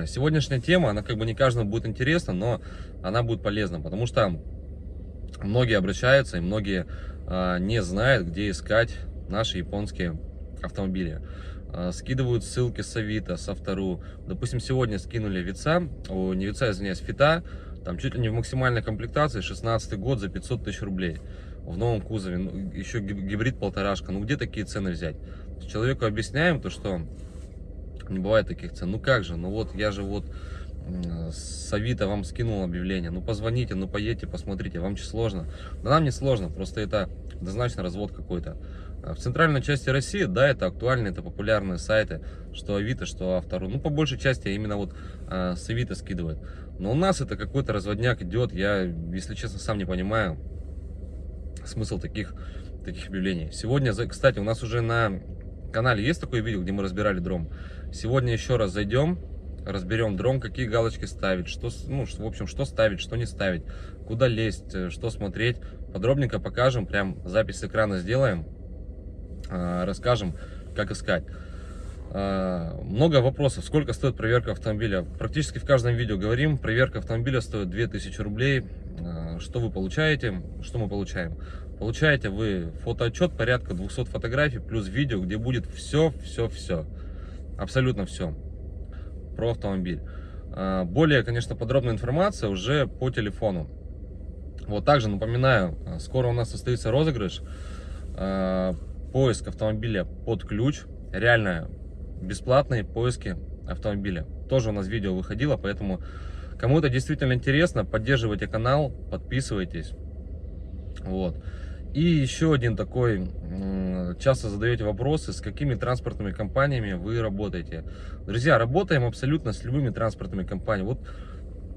Э, сегодняшняя тема, она как бы не каждому будет интересна, но она будет полезна, потому что многие обращаются и многие э, не знают, где искать наши японские автомобили. Э, скидывают ссылки с Авито, с Автору. Допустим, сегодня скинули Вица, о, не Вица, извиняюсь, Фита, там чуть ли не в максимальной комплектации, 16 год за 500 тысяч рублей. В новом кузове, ну, еще гибрид полторашка. Ну где такие цены взять? Человеку объясняем то, что не бывает таких цен. Ну как же, ну вот я же вот с Авито вам скинул объявление, ну позвоните, ну поедьте, посмотрите, вам че сложно? Да нам не сложно, просто это однозначно развод какой-то. А в центральной части России, да, это актуальные, это популярные сайты, что Авито, что Автору. Ну, по большей части именно вот а, с Авито скидывают. Но у нас это какой-то разводняк идет, я, если честно, сам не понимаю смысл таких, таких объявлений. Сегодня, кстати, у нас уже на канале есть такое видео, где мы разбирали дром. Сегодня еще раз зайдем, разберем дрон, какие галочки ставить, что, ну, в общем, что ставить, что не ставить, куда лезть, э, что смотреть. Подробненько покажем, прям запись экрана сделаем, а, расскажем, как искать. А, много вопросов, сколько стоит проверка автомобиля. Практически в каждом видео говорим, проверка автомобиля стоит 2000 рублей. А, что вы получаете, что мы получаем? Получаете вы фотоотчет, порядка 200 фотографий, плюс видео, где будет все, все, все. Абсолютно все про автомобиль. А, более, конечно, подробная информация уже по телефону. Вот также напоминаю, а, скоро у нас состоится розыгрыш. А, поиск автомобиля под ключ. Реально бесплатные поиски автомобиля. Тоже у нас видео выходило, поэтому кому это действительно интересно, поддерживайте канал, подписывайтесь. Вот. И еще один такой, часто задаете вопросы, с какими транспортными компаниями вы работаете. Друзья, работаем абсолютно с любыми транспортными компаниями. Вот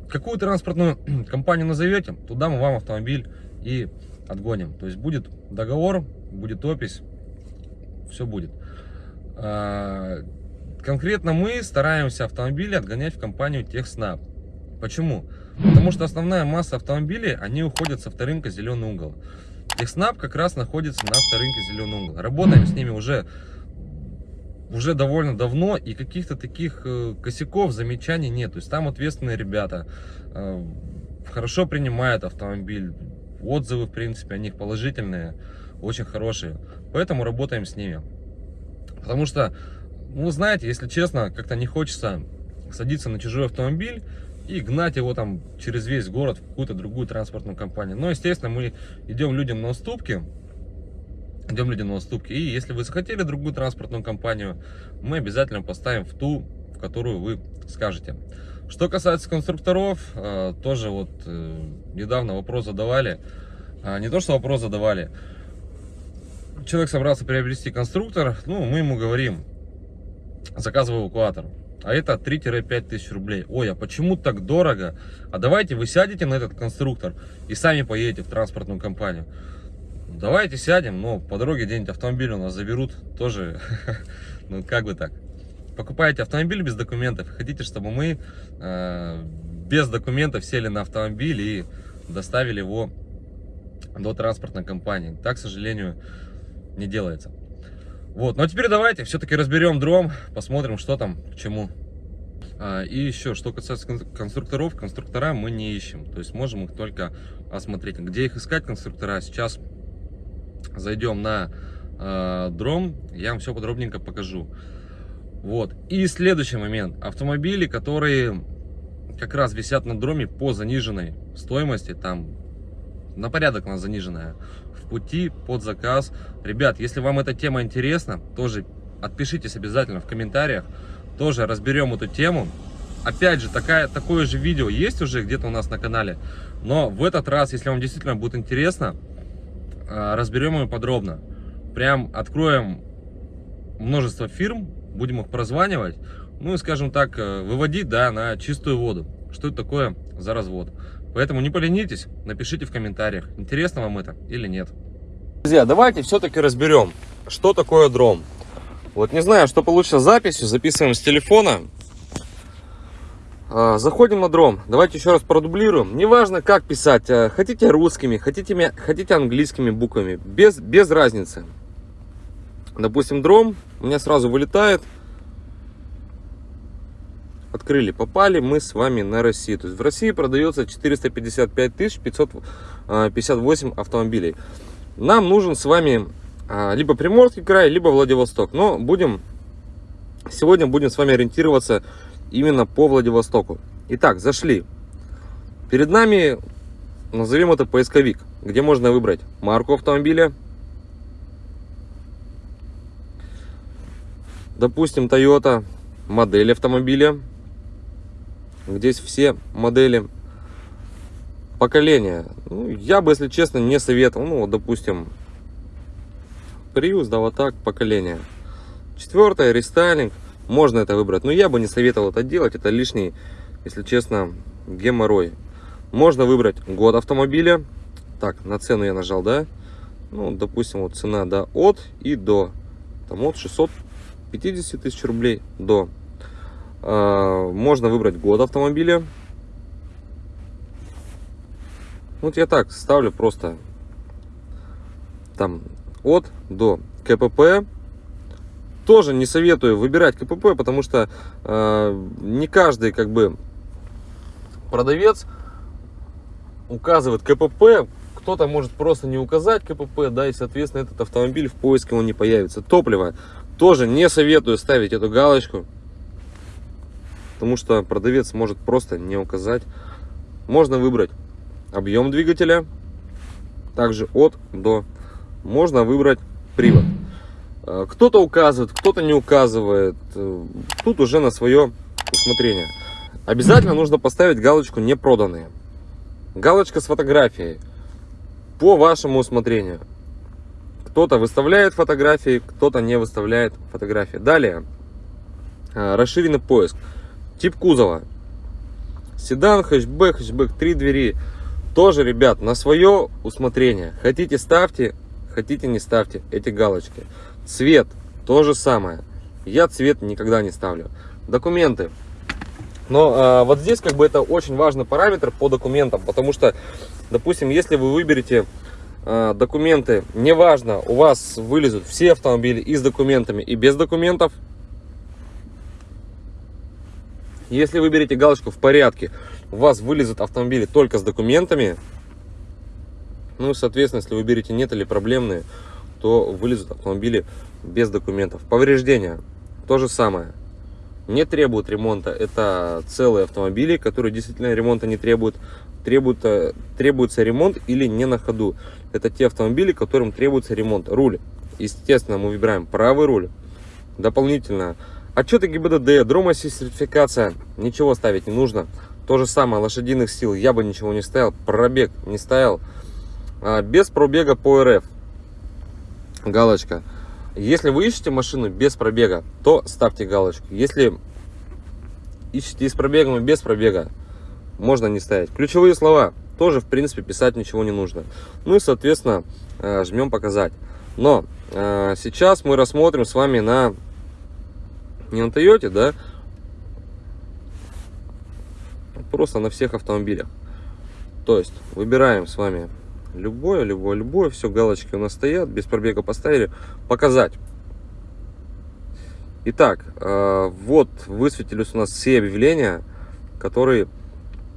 какую транспортную компанию назовете, туда мы вам автомобиль и отгоним. То есть будет договор, будет опись, все будет. А, конкретно мы стараемся автомобили отгонять в компанию Техснаб. Почему? Потому что основная масса автомобилей, они уходят со авторынка зеленый угол. Техснаб как раз находится на авторынке Зеленый угол. Работаем с ними уже, уже довольно давно, и каких-то таких э, косяков, замечаний нет. То есть там ответственные ребята, э, хорошо принимают автомобиль, отзывы, в принципе, о них положительные, очень хорошие. Поэтому работаем с ними. Потому что, ну, знаете, если честно, как-то не хочется садиться на чужой автомобиль, и гнать его там через весь город в какую-то другую транспортную компанию. Но, естественно, мы идем людям на уступки, идем людям на уступки. И если вы захотели другую транспортную компанию, мы обязательно поставим в ту, в которую вы скажете. Что касается конструкторов, э, тоже вот э, недавно вопрос задавали. А, не то, что вопрос задавали. Человек собрался приобрести конструктор, ну, мы ему говорим, заказывай эвакуатор а это 3-5 тысяч рублей. Ой, а почему так дорого? А давайте вы сядете на этот конструктор и сами поедете в транспортную компанию. Давайте сядем, но по дороге где-нибудь автомобиль у нас заберут, тоже, ну как бы так. Покупаете автомобиль без документов, хотите, чтобы мы э, без документов сели на автомобиль и доставили его до транспортной компании. Так, к сожалению, не делается. Вот, ну а теперь давайте все-таки разберем дром, посмотрим, что там, к чему. А, и еще, что касается конструкторов, конструктора мы не ищем. То есть можем их только осмотреть. Где их искать, конструктора, сейчас зайдем на э, дром, я вам все подробненько покажу. Вот. И следующий момент. Автомобили, которые как раз висят на дроме по заниженной стоимости, там на порядок она заниженная пути под заказ. Ребят, если вам эта тема интересна, тоже отпишитесь обязательно в комментариях. Тоже разберем эту тему. Опять же, такая, такое же видео есть уже где-то у нас на канале. Но в этот раз, если вам действительно будет интересно, а, разберем его подробно. Прям откроем множество фирм, будем их прозванивать. Ну и, скажем так, э, выводить да, на чистую воду. Что это такое за развод. Поэтому не поленитесь, напишите в комментариях, интересно вам это или нет. Друзья, давайте все-таки разберем, что такое дром. Вот не знаю, что получится с записью, записываем с телефона. А, заходим на дром. Давайте еще раз продублируем. Неважно, как писать. А, хотите русскими, хотите, хотите английскими буквами. Без, без разницы. Допустим, дром у меня сразу вылетает. Открыли, попали мы с вами на Россию. То есть в России продается 455 558 а, автомобилей. Нам нужен с вами а, либо Приморский край, либо Владивосток. Но будем сегодня будем с вами ориентироваться именно по Владивостоку. Итак, зашли. Перед нами, назовем это поисковик, где можно выбрать марку автомобиля, допустим, Toyota, модель автомобиля. Здесь все модели поколения. Ну, я бы, если честно, не советовал. Ну, вот, допустим, Prius, да, вот так, поколение. Четвертое, рестайлинг. Можно это выбрать. Но я бы не советовал это делать. Это лишний, если честно, геморрой. Можно выбрать год автомобиля. Так, на цену я нажал, да? Ну, допустим, вот цена, да, от и до. Там от 600 50 тысяч рублей до. А, можно выбрать год автомобиля. Вот я так ставлю просто там от до КПП. Тоже не советую выбирать КПП, потому что э, не каждый как бы продавец указывает КПП. Кто-то может просто не указать КПП, да, и соответственно этот автомобиль в поиске он не появится. Топливо тоже не советую ставить эту галочку, потому что продавец может просто не указать. Можно выбрать объем двигателя, также от до. Можно выбрать привод. Э, кто-то указывает, кто-то не указывает. Э, тут уже на свое усмотрение. Обязательно нужно поставить галочку «Не проданные». Галочка с фотографией по вашему усмотрению. Кто-то выставляет фотографии, кто-то не выставляет фотографии. Далее, а, расширенный поиск. Тип кузова. Седан, хэтчбэк, хэтчбэк, три двери. Тоже, ребят, на свое усмотрение. Хотите ставьте, хотите не ставьте эти галочки. Цвет, то же самое. Я цвет никогда не ставлю. Документы. Но а, вот здесь как бы это очень важный параметр по документам, потому что, допустим, если вы выберете а, документы, неважно, у вас вылезут все автомобили и с документами, и без документов. Если вы берете галочку в порядке, у вас вылезут автомобили только с документами. Ну, соответственно, если вы берете нет или проблемные, то вылезут автомобили без документов. Повреждения, то же самое. Не требуют ремонта. Это целые автомобили, которые действительно ремонта не требуют. требуют требуется ремонт или не на ходу это те автомобили, которым требуется ремонт. Руль. Естественно, мы выбираем правый руль. Дополнительно. Отчеты ГИБДД, дромоси сертификация. Ничего ставить не нужно. То же самое, лошадиных сил я бы ничего не ставил. Пробег не ставил. А, без пробега по РФ. Галочка. Если вы ищете машину без пробега, то ставьте галочку. Если ищете с пробегом и без пробега, можно не ставить. Ключевые слова тоже, в принципе, писать ничего не нужно. Ну и, соответственно, э, жмем «Показать». Но э, сейчас мы рассмотрим с вами на, не на Toyota, да, просто на всех автомобилях. То есть, выбираем с вами любое, любое, любое, все, галочки у нас стоят, без пробега поставили, «Показать». Итак, э, вот высветились у нас все объявления, которые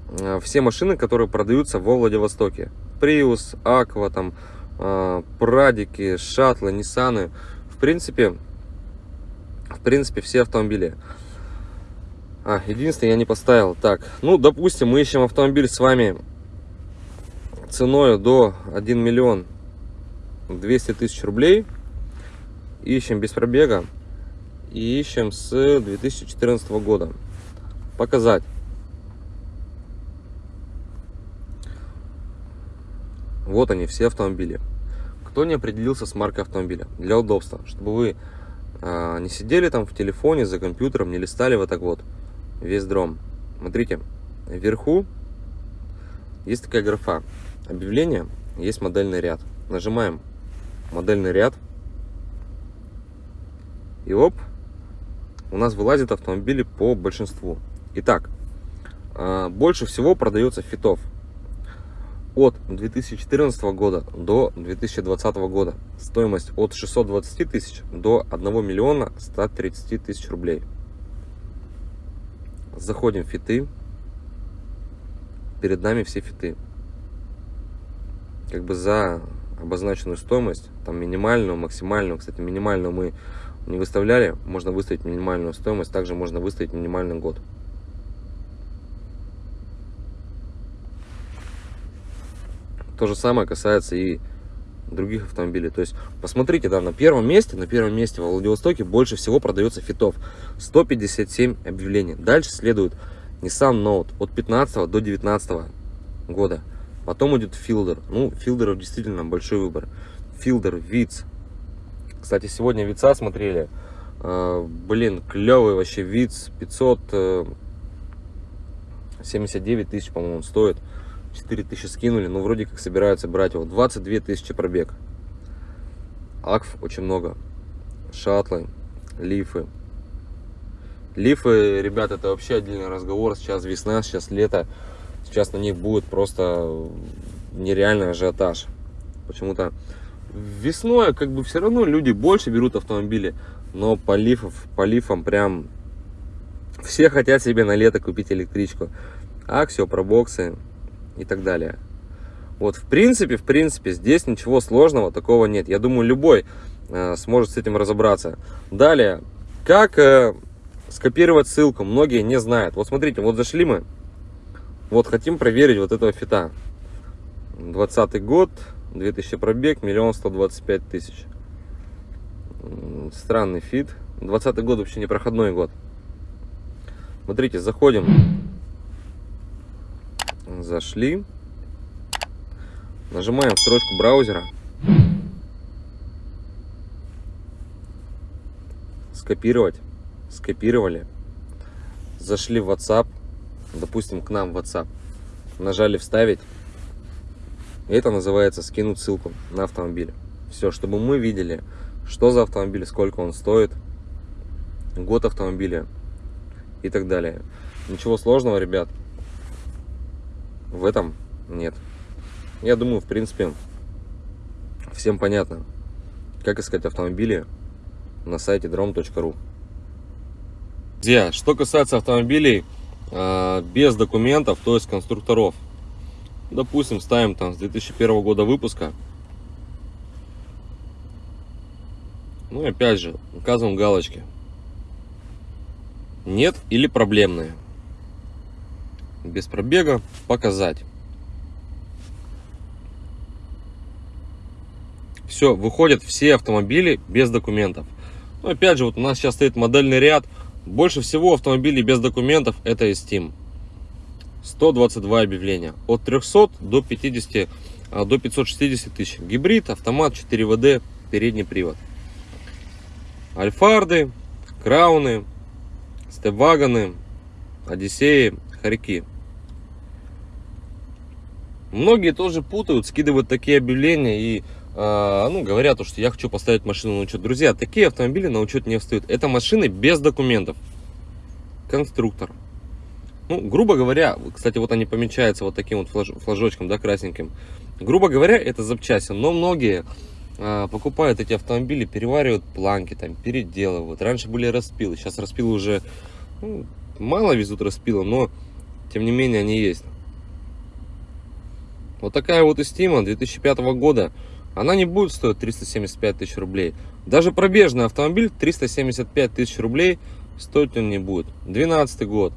Э, все машины, которые продаются во Владивостоке. Prius, Aqua, там, э, Прадики, Шатлы, Ниссаны. В принципе, принципе, все автомобили. А, единственное, я не поставил. Так, ну, допустим, мы ищем автомобиль с вами ценой до 1 миллион 200 тысяч рублей. Ищем без пробега. И ищем с 2014 года. Показать. Вот они, все автомобили. Кто не определился с маркой автомобиля? Для удобства, чтобы вы не сидели там в телефоне, за компьютером, не листали вот так вот весь дром. Смотрите, вверху есть такая графа. Объявление, есть модельный ряд. Нажимаем модельный ряд. И оп, у нас вылазит автомобили по большинству. Итак, а, больше всего продается фитов от 2014 года до 2020 года. Стоимость от 620 тысяч до 1 миллиона 130 тысяч рублей. Заходим в фиты. Перед нами все фиты. Как бы за обозначенную стоимость, там минимальную, максимальную. Кстати, минимальную мы не выставляли. Можно выставить минимальную стоимость. Также можно выставить минимальный год. То же самое касается и других автомобилей. То есть, посмотрите, да, на первом месте, на первом месте во Владивостоке больше всего продается фитов. 157 объявлений. Дальше следует Nissan Note от 15 до 19 года. Потом идет Fielder. Ну, Филдеров действительно большой выбор. Fielder, Виц. Кстати, сегодня Вица смотрели. Uh, блин, клевый вообще Виц. 579 тысяч, по-моему, стоит. 4 тысячи скинули, но вроде как собираются брать его. 22 тысячи пробег. Акв очень много. Шатлы, лифы. Лифы, ребят, это вообще отдельный разговор. Сейчас весна, сейчас лето. Сейчас на них будет просто нереальный ажиотаж. Почему-то весной как бы все равно люди больше берут автомобили. Но по, лифов, по лифам прям все хотят себе на лето купить электричку. Аксио, пробоксы, и так далее. Вот, в принципе, в принципе, здесь ничего сложного такого нет. Я думаю, любой э, сможет с этим разобраться. Далее, как э, скопировать ссылку, многие не знают. Вот смотрите, вот зашли мы, вот хотим проверить вот этого фита. 20 год, 2000 пробег, миллион сто двадцать пять тысяч. Странный фит. 20 год вообще не проходной год. Смотрите, заходим зашли, нажимаем строчку браузера, скопировать, скопировали, зашли в WhatsApp, допустим, к нам в WhatsApp, нажали вставить, это называется скинуть ссылку на автомобиль. Все, чтобы мы видели, что за автомобиль, сколько он стоит, год автомобиля и так далее. Ничего сложного, ребят в этом нет. Я думаю, в принципе, всем понятно, как искать автомобили на сайте drom.ru. Друзья, что касается автомобилей э, без документов, то есть конструкторов, допустим, ставим там с 2001 года выпуска, ну и опять же, указываем галочки. Нет или проблемные без пробега показать. Все, выходят все автомобили без документов. Но опять же, вот у нас сейчас стоит модельный ряд. Больше всего автомобилей без документов это Steam. 122 объявления. От 300 до 50, а, до 560 тысяч. Гибрид, автомат, 4 ВД, передний привод. Альфарды, Крауны, Степвагоны, Одиссеи, Хорьки. Многие тоже путают, скидывают такие объявления и э, ну, говорят, что я хочу поставить машину на учет. Друзья, такие автомобили на учет не встают. Это машины без документов. Конструктор. Ну, грубо говоря, кстати, вот они помечаются вот таким вот флаж, флажочком, да, красненьким. Грубо говоря, это запчасти, но многие э, покупают эти автомобили, переваривают планки, там, переделывают. Раньше были распилы, сейчас распилы уже ну, мало везут распилы, но тем не менее они есть. Вот такая вот Истима 2005 года. Она не будет стоить 375 тысяч рублей. Даже пробежный автомобиль 375 тысяч рублей стоить он не будет. 12 год.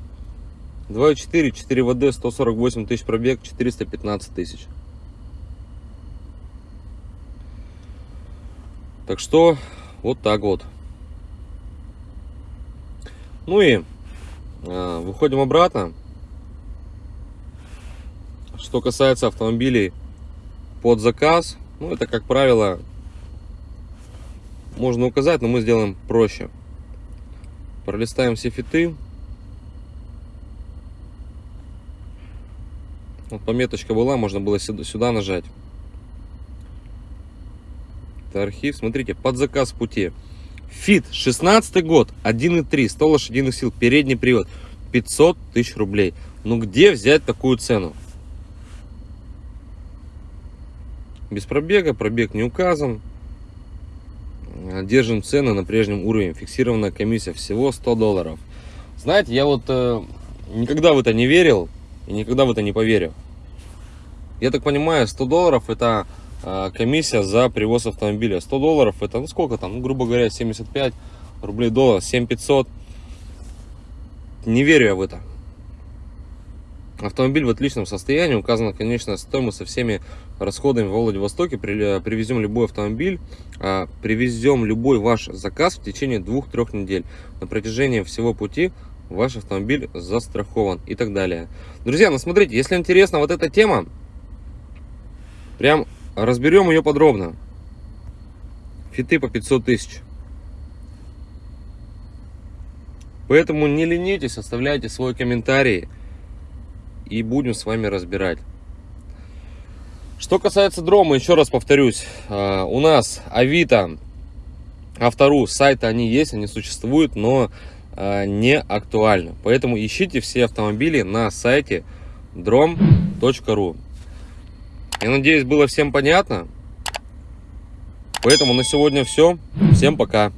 2.4, 4 ВД, 148 тысяч пробег, 415 тысяч. Так что, вот так вот. Ну и э, выходим обратно. Что касается автомобилей под заказ, ну это как правило можно указать, но мы сделаем проще. Пролистаем все фиты. Вот пометочка была, можно было сюда, нажать. Это архив. Смотрите, под заказ пути. Фит, 16 год, 1.3, 100 лошадиных сил, передний привод, 500 тысяч рублей. Ну где взять такую цену? Без пробега, пробег не указан. Держим цены на прежнем уровне. Фиксированная комиссия всего 100 долларов. Знаете, я вот э, никогда в это не верил и никогда в это не поверю. Я так понимаю, 100 долларов это а, комиссия за привоз автомобиля. 100 долларов это, ну сколько там, ну, грубо говоря, 75 рублей доллар, 7500. Не верю я в это. Автомобиль в отличном состоянии, указана конечная стоимость со всеми расходами в Владивостоке. При- Привезем любой автомобиль, а, привезем любой ваш заказ в течение 2-3 недель. На протяжении всего пути ваш автомобиль застрахован и так далее. Друзья, ну смотрите, если интересна вот эта тема, прям разберем ее подробно. Фиты по 500 тысяч. Поэтому не ленитесь, оставляйте свой комментарий и будем с вами разбирать. Что касается дрома, еще раз повторюсь, а, у нас Авито, Автору, сайты они есть, они существуют, но а, не актуальны. Поэтому ищите все автомобили на сайте drom.ru. Я надеюсь, было всем понятно. Поэтому на сегодня все. Всем пока.